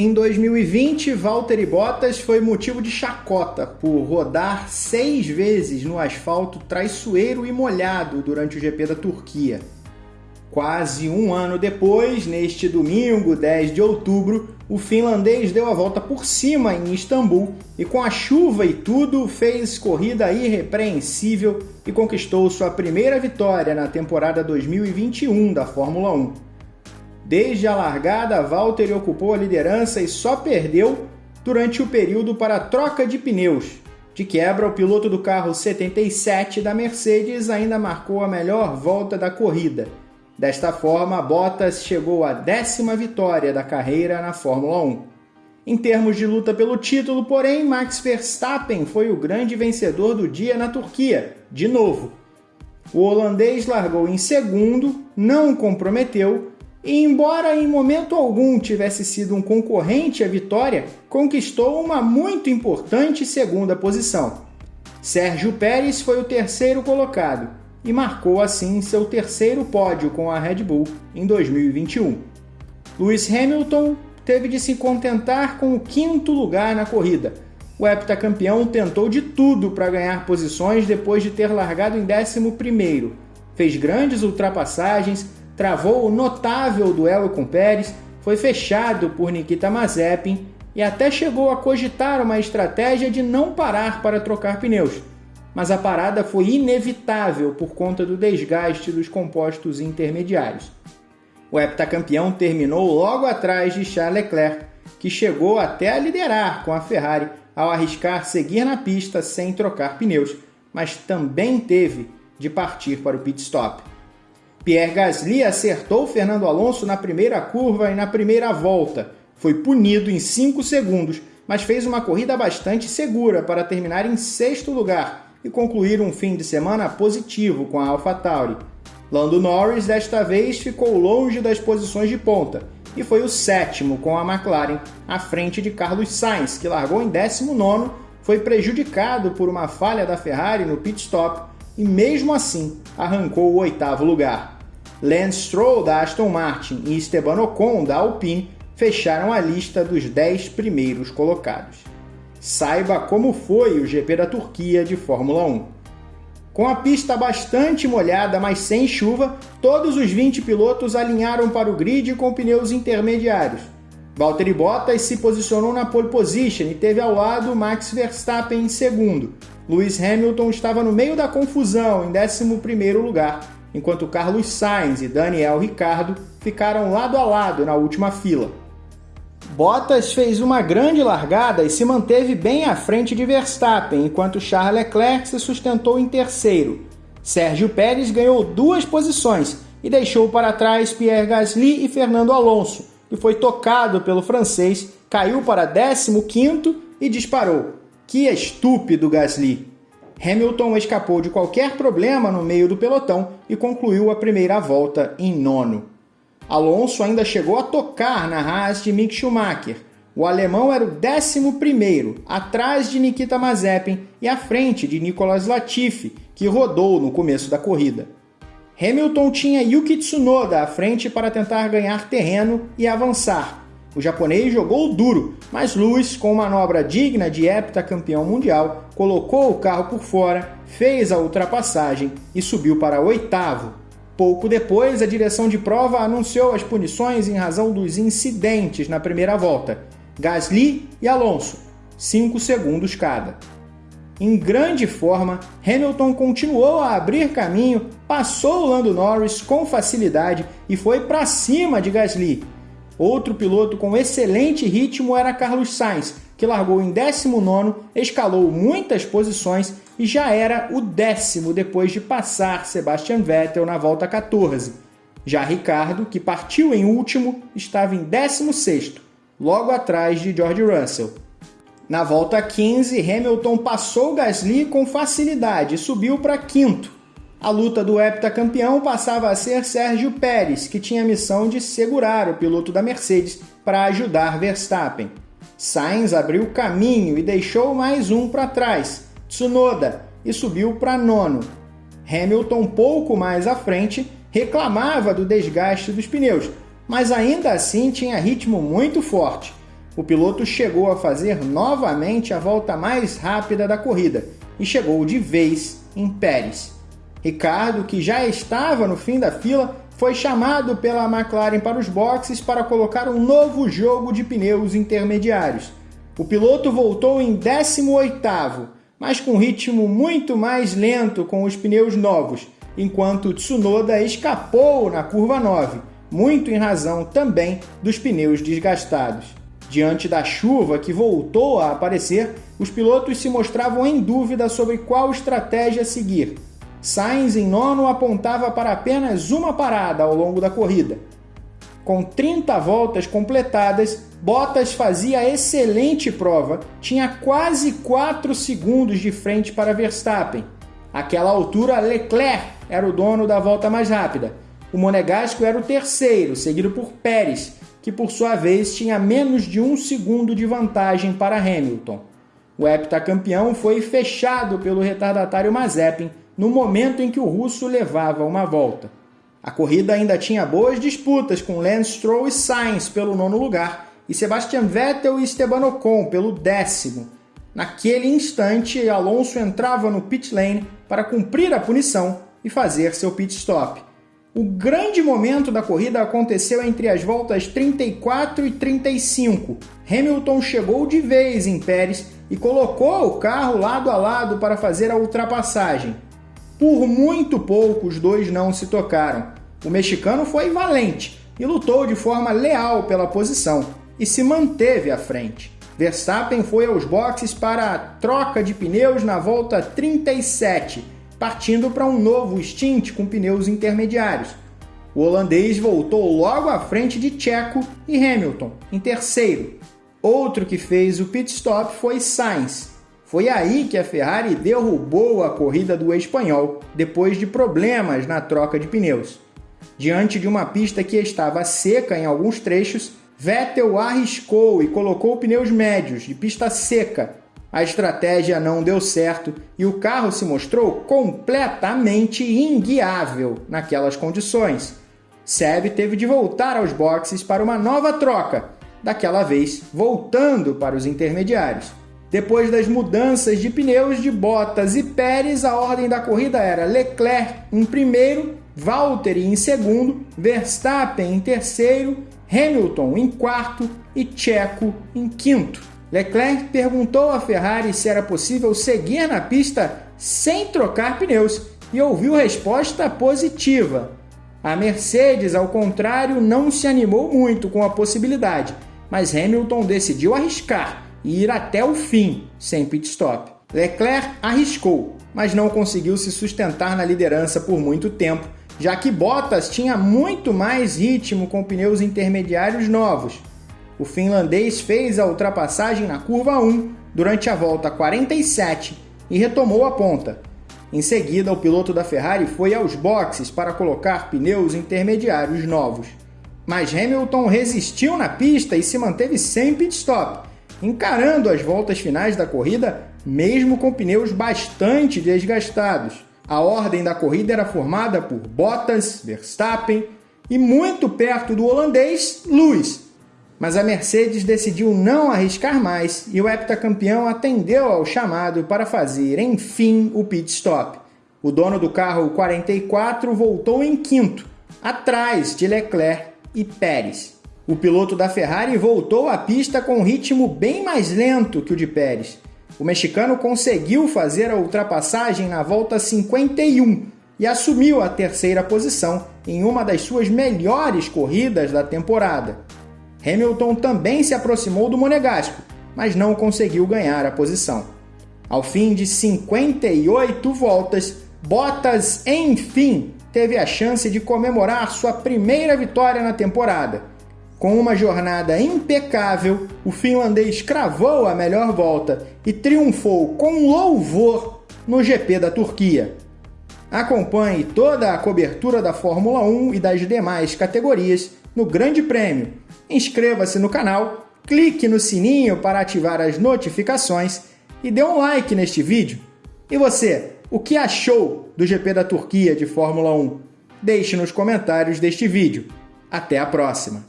Em 2020, Valtteri Bottas foi motivo de chacota por rodar seis vezes no asfalto traiçoeiro e molhado durante o GP da Turquia. Quase um ano depois, neste domingo, 10 de outubro, o finlandês deu a volta por cima em Istambul e, com a chuva e tudo, fez corrida irrepreensível e conquistou sua primeira vitória na temporada 2021 da Fórmula 1. Desde a largada, Valtteri ocupou a liderança e só perdeu durante o período para troca de pneus. De quebra, o piloto do carro 77 da Mercedes ainda marcou a melhor volta da corrida. Desta forma, Bottas chegou à décima vitória da carreira na Fórmula 1. Em termos de luta pelo título, porém, Max Verstappen foi o grande vencedor do dia na Turquia, de novo. O holandês largou em segundo, não comprometeu e, embora em momento algum tivesse sido um concorrente à vitória, conquistou uma muito importante segunda posição. Sérgio Pérez foi o terceiro colocado e marcou assim seu terceiro pódio com a Red Bull em 2021. Lewis Hamilton teve de se contentar com o quinto lugar na corrida. O heptacampeão tentou de tudo para ganhar posições depois de ter largado em 11º. Fez grandes ultrapassagens, travou o notável duelo com Pérez, foi fechado por Nikita Mazepin e até chegou a cogitar uma estratégia de não parar para trocar pneus. Mas a parada foi inevitável por conta do desgaste dos compostos intermediários. O heptacampeão terminou logo atrás de Charles Leclerc, que chegou até a liderar com a Ferrari ao arriscar seguir na pista sem trocar pneus, mas também teve de partir para o pit stop. Pierre Gasly acertou Fernando Alonso na primeira curva e na primeira volta. Foi punido em 5 segundos, mas fez uma corrida bastante segura para terminar em sexto lugar e concluir um fim de semana positivo com a AlphaTauri. Lando Norris desta vez ficou longe das posições de ponta e foi o sétimo com a McLaren à frente de Carlos Sainz, que largou em 19, foi prejudicado por uma falha da Ferrari no pit stop e mesmo assim arrancou o oitavo lugar. Lance Stroll da Aston Martin e Esteban Ocon da Alpine fecharam a lista dos 10 primeiros colocados. Saiba como foi o GP da Turquia de Fórmula 1. Com a pista bastante molhada, mas sem chuva, todos os 20 pilotos alinharam para o grid com pneus intermediários. Valtteri Bottas se posicionou na pole position e teve ao lado Max Verstappen em segundo. Lewis Hamilton estava no meio da confusão, em 11º lugar, enquanto Carlos Sainz e Daniel Ricciardo ficaram lado a lado na última fila. Bottas fez uma grande largada e se manteve bem à frente de Verstappen, enquanto Charles Leclerc se sustentou em terceiro. Sérgio Pérez ganhou duas posições e deixou para trás Pierre Gasly e Fernando Alonso, que foi tocado pelo francês, caiu para 15º e disparou. Que estúpido Gasly! Hamilton escapou de qualquer problema no meio do pelotão e concluiu a primeira volta em nono. Alonso ainda chegou a tocar na Haas de Mick Schumacher. O alemão era o décimo primeiro, atrás de Nikita Mazepin e à frente de Nicolas Latifi, que rodou no começo da corrida. Hamilton tinha Yuki Tsunoda à frente para tentar ganhar terreno e avançar, o japonês jogou duro, mas Lewis, com manobra digna de heptacampeão mundial, colocou o carro por fora, fez a ultrapassagem e subiu para oitavo. Pouco depois, a direção de prova anunciou as punições em razão dos incidentes na primeira volta. Gasly e Alonso, 5 segundos cada. Em grande forma, Hamilton continuou a abrir caminho, passou Lando Norris com facilidade e foi para cima de Gasly, Outro piloto com excelente ritmo era Carlos Sainz, que largou em 19, escalou muitas posições e já era o décimo depois de passar Sebastian Vettel na volta 14. Já Ricardo, que partiu em último, estava em 16, logo atrás de George Russell. Na volta 15, Hamilton passou Gasly com facilidade e subiu para quinto. A luta do heptacampeão passava a ser Sérgio Pérez, que tinha a missão de segurar o piloto da Mercedes para ajudar Verstappen. Sainz abriu caminho e deixou mais um para trás, Tsunoda, e subiu para nono. Hamilton, pouco mais à frente, reclamava do desgaste dos pneus, mas ainda assim tinha ritmo muito forte. o piloto chegou a fazer novamente a volta mais rápida da corrida e chegou de vez em Pérez. Ricardo, que já estava no fim da fila, foi chamado pela McLaren para os boxes para colocar um novo jogo de pneus intermediários. O piloto voltou em 18º, mas com ritmo muito mais lento com os pneus novos, enquanto Tsunoda escapou na curva 9, muito em razão também dos pneus desgastados. Diante da chuva que voltou a aparecer, os pilotos se mostravam em dúvida sobre qual estratégia seguir. Sainz, em nono, apontava para apenas uma parada ao longo da corrida. Com 30 voltas completadas, Bottas fazia excelente prova, tinha quase 4 segundos de frente para Verstappen. Àquela altura, Leclerc era o dono da volta mais rápida. O Monegasco era o terceiro, seguido por Pérez, que por sua vez tinha menos de um segundo de vantagem para Hamilton. O heptacampeão foi fechado pelo retardatário Mazepin no momento em que o russo levava uma volta. A corrida ainda tinha boas disputas com Lance Stroll e Sainz pelo nono lugar e Sebastian Vettel e Esteban Ocon pelo décimo. Naquele instante, Alonso entrava no pit lane para cumprir a punição e fazer seu pit stop. O grande momento da corrida aconteceu entre as voltas 34 e 35. Hamilton chegou de vez em Pérez e colocou o carro lado a lado para fazer a ultrapassagem. Por muito pouco, os dois não se tocaram. O mexicano foi valente e lutou de forma leal pela posição e se manteve à frente. Verstappen foi aos boxes para a troca de pneus na volta 37 partindo para um novo stint com pneus intermediários. O holandês voltou logo à frente de Checo e Hamilton, em terceiro. Outro que fez o pit stop foi Sainz. Foi aí que a Ferrari derrubou a corrida do espanhol, depois de problemas na troca de pneus. Diante de uma pista que estava seca em alguns trechos, Vettel arriscou e colocou pneus médios de pista seca a estratégia não deu certo e o carro se mostrou completamente inguiável naquelas condições. Seb teve de voltar aos boxes para uma nova troca, daquela vez voltando para os intermediários. Depois das mudanças de pneus de Bottas e Pérez, a ordem da corrida era Leclerc em primeiro, Valtteri em segundo, Verstappen em terceiro, Hamilton em quarto e Checo em quinto. Leclerc perguntou à Ferrari se era possível seguir na pista sem trocar pneus e ouviu resposta positiva. A Mercedes, ao contrário, não se animou muito com a possibilidade, mas Hamilton decidiu arriscar e ir até o fim, sem pit stop. Leclerc arriscou, mas não conseguiu se sustentar na liderança por muito tempo, já que Bottas tinha muito mais ritmo com pneus intermediários novos o finlandês fez a ultrapassagem na curva 1 durante a volta 47 e retomou a ponta. Em seguida, o piloto da Ferrari foi aos boxes para colocar pneus intermediários novos. Mas Hamilton resistiu na pista e se manteve sem pit stop, encarando as voltas finais da corrida, mesmo com pneus bastante desgastados. A ordem da corrida era formada por Bottas, Verstappen e muito perto do holandês, Lewis, mas a Mercedes decidiu não arriscar mais e o heptacampeão atendeu ao chamado para fazer, enfim, o pit stop. O dono do carro 44 voltou em quinto, atrás de Leclerc e Pérez. O piloto da Ferrari voltou à pista com um ritmo bem mais lento que o de Pérez. O mexicano conseguiu fazer a ultrapassagem na volta 51 e assumiu a terceira posição em uma das suas melhores corridas da temporada. Hamilton também se aproximou do Monegasco, mas não conseguiu ganhar a posição. Ao fim de 58 voltas, Bottas, enfim, teve a chance de comemorar sua primeira vitória na temporada. Com uma jornada impecável, o finlandês cravou a melhor volta e triunfou com louvor no GP da Turquia. Acompanhe toda a cobertura da Fórmula 1 e das demais categorias no Grande Prêmio inscreva-se no canal, clique no sininho para ativar as notificações e dê um like neste vídeo. E você, o que achou do GP da Turquia de Fórmula 1? Deixe nos comentários deste vídeo. Até a próxima!